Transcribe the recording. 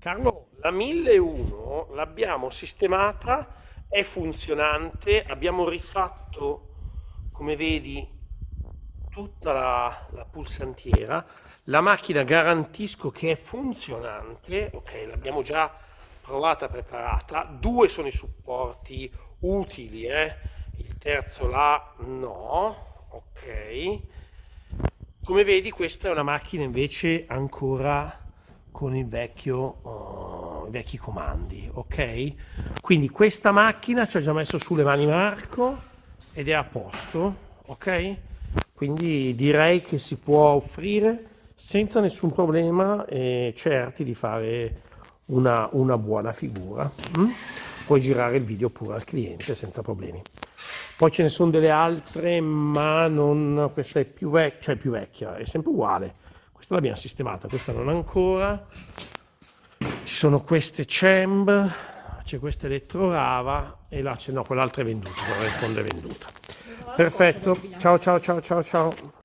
Carlo, la 1001 l'abbiamo sistemata, è funzionante, abbiamo rifatto, come vedi, tutta la, la pulsantiera. La macchina garantisco che è funzionante, ok, l'abbiamo già provata, preparata. Due sono i supporti utili, eh? il terzo là no, ok. Come vedi questa è una macchina invece ancora con il vecchio, uh, i vecchi comandi, ok? Quindi questa macchina ci ha già messo sulle mani Marco ed è a posto, ok? Quindi direi che si può offrire senza nessun problema e certi di fare una, una buona figura. Mm? Puoi girare il video pure al cliente senza problemi. Poi ce ne sono delle altre, ma non, questa è più vecchia, cioè più vecchia, è sempre uguale questa l'abbiamo sistemata, questa non ancora. Ci sono queste CEMB, c'è questa Elettrorava e là c'è, no, quell'altra è venduta, quella in fondo è venduta. Perfetto, ciao ciao ciao ciao ciao.